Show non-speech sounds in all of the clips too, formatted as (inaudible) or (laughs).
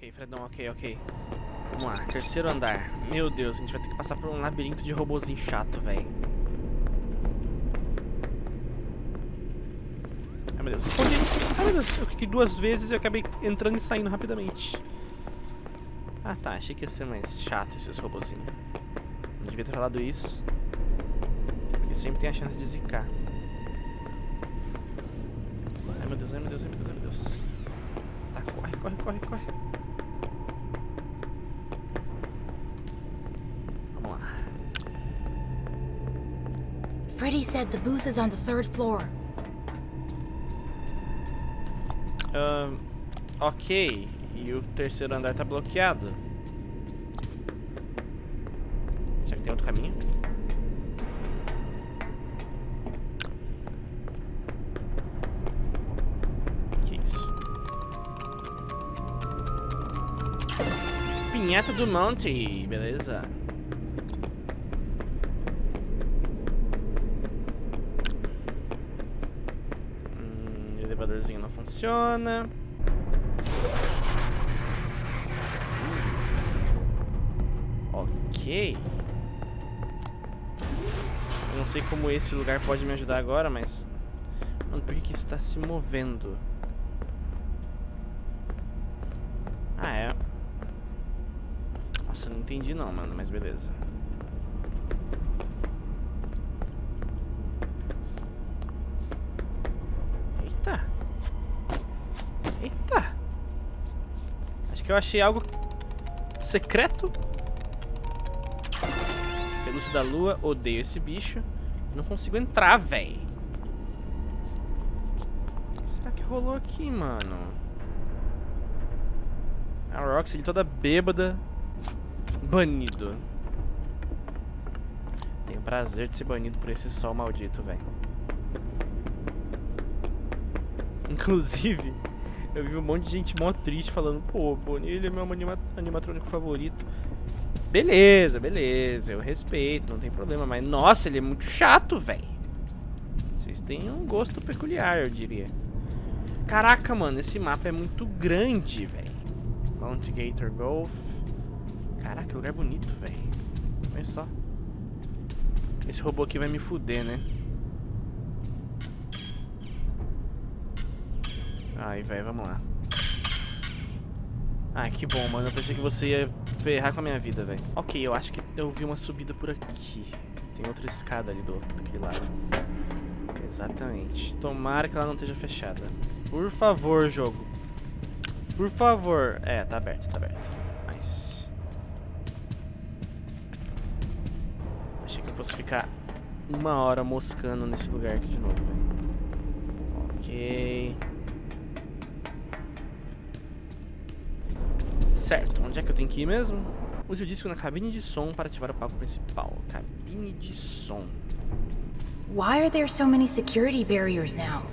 Ok, Fredão, ok, ok. Vamos lá, terceiro andar. Meu Deus, a gente vai ter que passar por um labirinto de robozinho chato, velho. Ai, meu Deus. Escondi. Ai, meu Deus. Eu cliquei duas vezes e eu acabei entrando e saindo rapidamente. Ah, tá. Achei que ia ser mais chato esses robozinhos. Não devia ter falado isso. Porque sempre tem a chance de zicar. Ai, meu Deus, ai, meu Deus, ai, meu Deus, ai, meu Deus. Tá, corre, corre, corre, corre. Freddy said the booth is on the third floor. Ahn, ok. E o terceiro andar tá bloqueado. Será que tem outro caminho? Que isso? Pinhata do Monte, beleza. Elevadorzinho não funciona. Ok. Eu não sei como esse lugar pode me ajudar agora, mas... Mano, por que, que isso tá se movendo? Ah, é. Nossa, não entendi não, mano, mas beleza. Que eu achei algo secreto. Pelúcio da lua, odeio esse bicho. Não consigo entrar, véi. O que será que rolou aqui, mano? A Roxy toda bêbada. Banido. Tenho prazer de ser banido por esse sol maldito, velho. Inclusive, eu vi um monte de gente mó triste falando, pô, ele é meu anima animatrônico favorito. Beleza, beleza, eu respeito, não tem problema, mas nossa, ele é muito chato, velho. Vocês têm um gosto peculiar, eu diria. Caraca, mano, esse mapa é muito grande, velho. Mount Gator Golf. Caraca, que lugar bonito, velho. Olha só. Esse robô aqui vai me fuder, né? Ai, velho, vamos lá. Ai, que bom, mano. Eu pensei que você ia ferrar com a minha vida, velho. Ok, eu acho que eu vi uma subida por aqui. Tem outra escada ali do outro, lado. Exatamente. Tomara que ela não esteja fechada. Por favor, jogo. Por favor. É, tá aberto, tá aberto. Nice. Achei que eu fosse ficar uma hora moscando nesse lugar aqui de novo, velho. Ok. Certo, onde é que eu tenho que ir mesmo? Use o disco na cabine de som para ativar o palco principal. Cabine de som. Why are there so many security barriers now?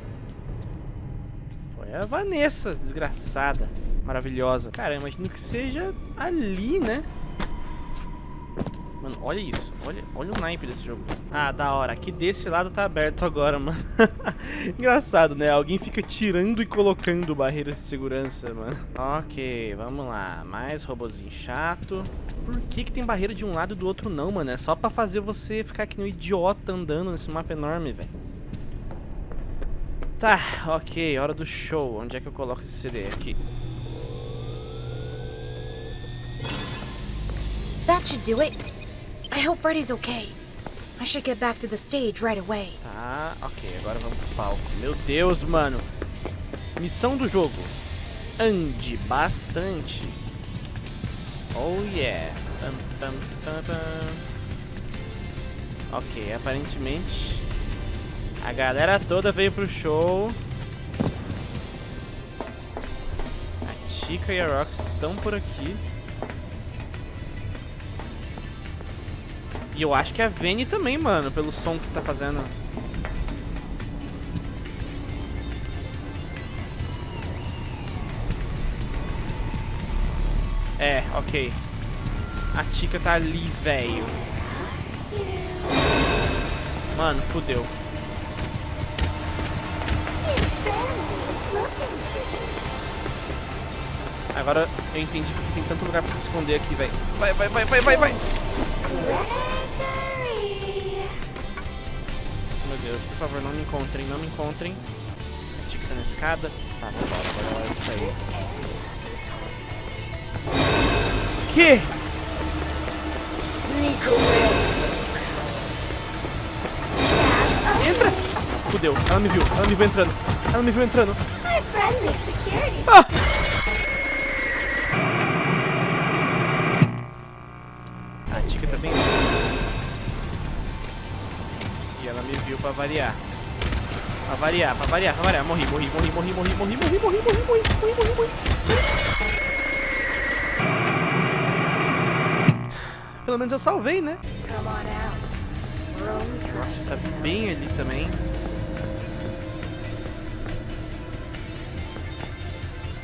Foi a Vanessa, desgraçada, maravilhosa. Cara, eu imagino que seja ali, né? Mano, olha isso. Olha, olha o naipe desse jogo. Ah, da hora. Aqui desse lado tá aberto agora, (laughs) mano. Engraçado, né? Alguém fica tirando e colocando barreiras de segurança, mano. Ok, vamos lá. Mais robozinho chato. Por que que tem barreira de um lado e do outro não, mano? É só pra fazer você ficar que nem um idiota andando nesse mapa enorme, velho. Tá, ok. Hora do show. Onde é que eu coloco esse CD? Aqui. That should do it. I hope Freddy's okay. I should get back to the stage right away. Tá, ok, agora vamos pro palco. Meu Deus, mano. Missão do jogo. Ande bastante. Oh yeah. Pam, pam, pam, pam. Ok, aparentemente a galera toda veio pro show. A Chica e a Rox estão por aqui. E eu acho que a Vene também, mano, pelo som que tá fazendo. É, ok. A Tika tá ali, velho. Mano, fudeu. Agora eu entendi porque tem tanto lugar pra se esconder aqui, velho. Vai, vai, vai, vai, vai, vai. Meu Deus, por favor, não me encontrem, não me encontrem. A Tica tá na escada. Tá, vambora, agora é isso aí. Que? Entra! Fudeu, ela me viu, ela me viu entrando. Ela me viu entrando. Ah! Pra variar. Pra variar, pra variar, pra variar. Morri, morri, morri, morri, morri, morri, morri, morri, morri, morri, morri, morri, morri. Pelo menos eu salvei, né? Nossa, tá bem ali também.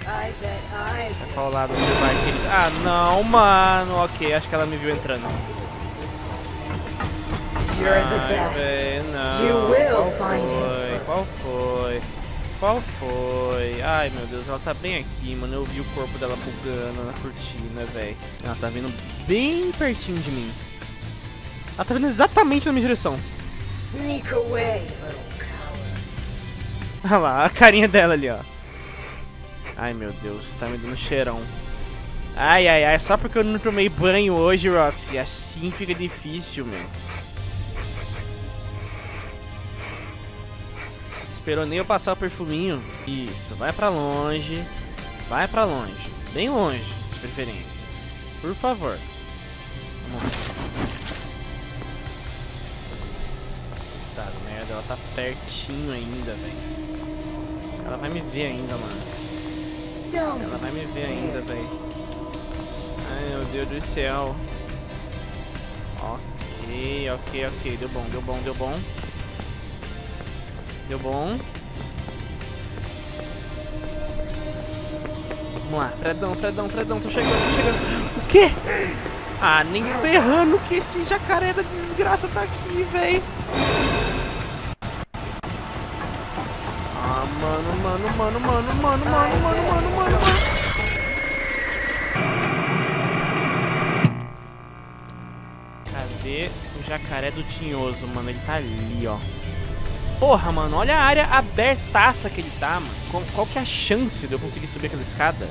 Pra qual lado você vai, querido? Ah, não, mano. Ok, acho que ela me viu entrando. You're the best. véi, não. You will Qual find foi? him Qual foi? Qual foi? Ai, meu Deus, ela tá bem aqui, mano. Eu vi o corpo dela bugando na cortina, velho. Ela tá vindo bem pertinho de mim. Ela tá vindo exatamente na minha direção. Sneak away, little Olha lá, a carinha dela ali, ó. Ai, meu Deus, tá me dando cheirão. Ai, ai, ai, só porque eu não tomei banho hoje, Roxy. Assim fica difícil, meu. Esperou nem eu passar o perfuminho. Isso, vai pra longe. Vai pra longe. Bem longe, de preferência. Por favor. Vamos. Tá, merda, ela tá pertinho ainda, velho. Ela vai me ver ainda, mano. Ela vai me ver ainda, velho. Ai, meu Deus do céu. Ok, ok, ok. Deu bom, deu bom, deu bom. Deu bom. Vamos lá, Fredão, Fredão, Fredão, tô chegando, tô chegando. O quê? Ah, nem ferrando que esse jacaré da desgraça tá aqui, velho. Ah, mano, mano, mano, mano, mano, mano, mano, mano, mano, mano. Cadê o jacaré do tinhoso, mano? Ele tá ali, ó. Porra, mano, olha a área abertaça que ele tá, mano. Qual, que é a chance de eu conseguir subir aquela escada?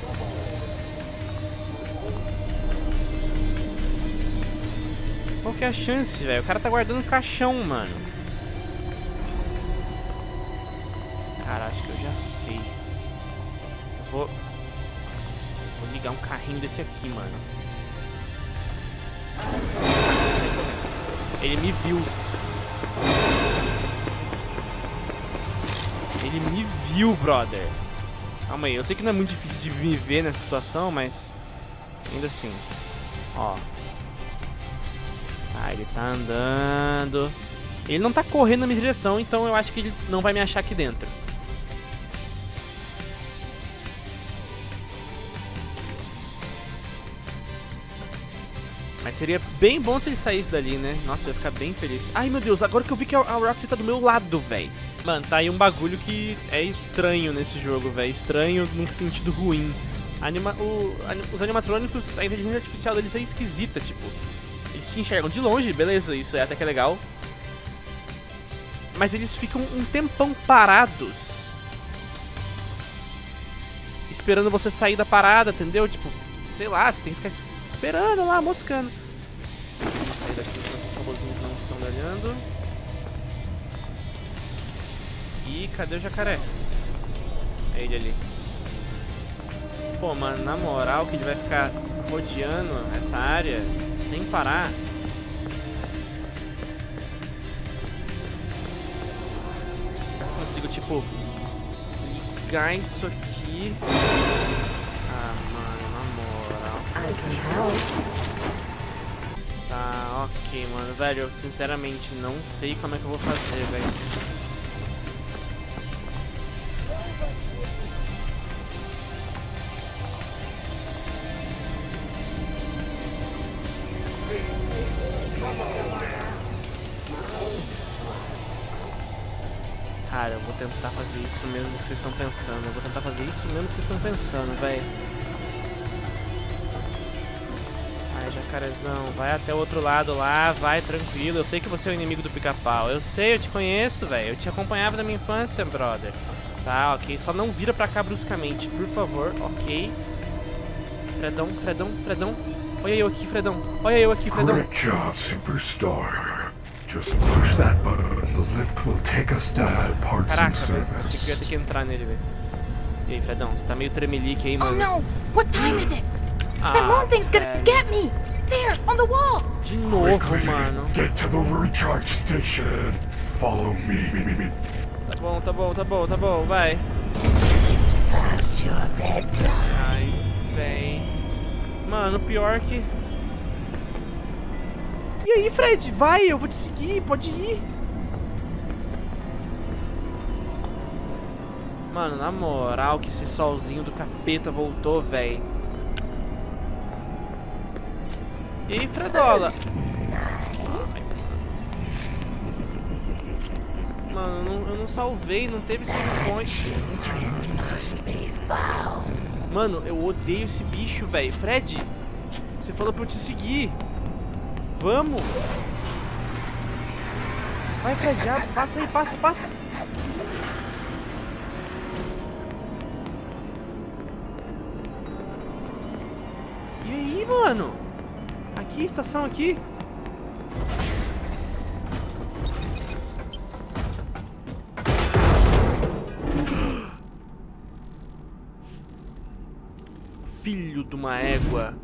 Qual que é a chance, velho? O cara tá guardando um caixão, mano. Cara, acho que eu já sei. Eu vou... Vou ligar um carrinho desse aqui, mano. Ele me viu. Ele me viu, brother. Calma aí, eu sei que não é muito difícil de me ver nessa situação, mas... Ainda assim. Ó. Ah, ele tá andando. Ele não tá correndo na minha direção, então eu acho que ele não vai me achar aqui dentro. Seria bem bom se ele saísse dali, né? Nossa, eu ia ficar bem feliz. Ai, meu Deus, agora que eu vi que a Roxy tá do meu lado, velho. Mano, tá aí um bagulho que é estranho nesse jogo, velho. Estranho num sentido ruim. Anima o- os animatrônicos, a inteligência artificial deles é esquisita, tipo. Eles se enxergam de longe, beleza, isso é até que é legal. Mas eles ficam um tempão parados. Esperando você sair da parada, entendeu? Tipo, sei lá, você tem que ficar es- esperando lá, moscando. Enquanto os robozinhos não estão olhando. E cadê o jacaré? É ele ali. Pô, mano, na moral que ele vai ficar rodeando essa área sem parar. Eu consigo, tipo, ligar isso aqui. Ah, mano, na moral. I can help. Tá, ok, mano. Velho, eu sinceramente não sei como é que eu vou fazer, velho. Cara, eu vou tentar fazer isso mesmo que vocês estão pensando. Eu vou tentar fazer isso mesmo que vocês estão pensando, velho. Jacarezão. Vai até o outro lado lá, vai tranquilo. Eu sei que você é o inimigo do pica-pau. Eu sei, eu te conheço, velho. Eu te acompanhava na minha infância, brother. Tá, ok. Só não vira pra cá bruscamente, por favor. Ok. Fredão, Fredão, Fredão. Olha eu aqui, Fredão. Olha eu aqui, Fredão. Great job, Superstar. Just push that button. The lift will take us to parts and Caraca, ter service. que entrar nele, velho. E aí, Fredão, você tá meio tremelique aí, Oh mano. no! What time is it? That Ah, moon thing's gonna get me! There, on the wall! De novo, Quickly, mano. get to the recharge station. Follow me. me, me, me. Tá bom, tá bom, tá bom, tá bom, vai. Ai, véi. Mano, pior que... E aí, Fred? Vai, eu vou te seguir, pode ir. Mano, na moral que esse solzinho do capeta voltou, véi. E aí, Fredola? Mano, eu não, eu não salvei, não teve save point. Mano, eu odeio esse bicho, velho. Fred, você falou pra eu te seguir. Vamos. Vai, Fred, já, passa aí, passa, passa. E aí, mano? Aqui, estação aqui. (gasps) Filho de uma égua.